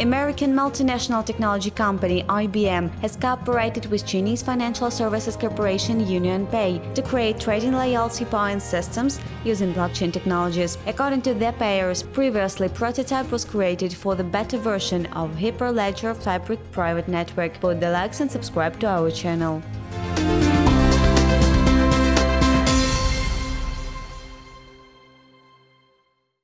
American multinational technology company IBM has cooperated with Chinese financial services corporation UnionPay to create trading loyalty points systems using blockchain technologies. According to their payers, previously prototype was created for the beta version of Hyperledger Fabric private network. Put the likes and subscribe to our channel.